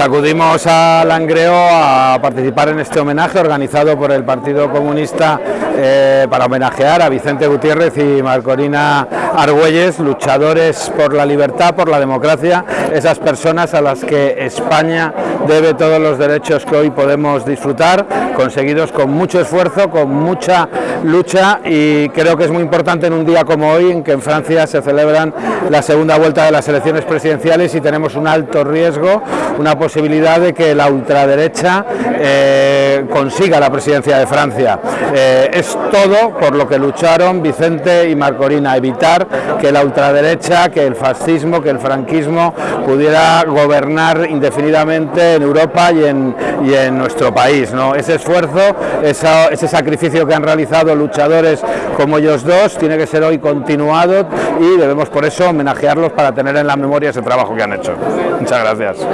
Acudimos a Langreo a participar en este homenaje organizado por el Partido Comunista eh, para homenajear a Vicente Gutiérrez y Marcorina Argüelles, luchadores por la libertad, por la democracia, esas personas a las que España debe todos los derechos que hoy podemos disfrutar, conseguidos con mucho esfuerzo, con mucha lucha y creo que es muy importante en un día como hoy en que en Francia se celebran la segunda vuelta de las elecciones presidenciales y tenemos un alto riesgo, una posibilidad de que la ultraderecha eh, consiga la presidencia de Francia. Eh, es todo por lo que lucharon Vicente y Marcorina, evitar que la ultraderecha, que el fascismo, que el franquismo pudiera gobernar indefinidamente en Europa y en, y en nuestro país. ¿no? Ese esfuerzo, ese sacrificio que han realizado luchadores como ellos dos, tiene que ser hoy continuado y debemos por eso homenajearlos para tener en la memoria ese trabajo que han hecho. Muchas gracias.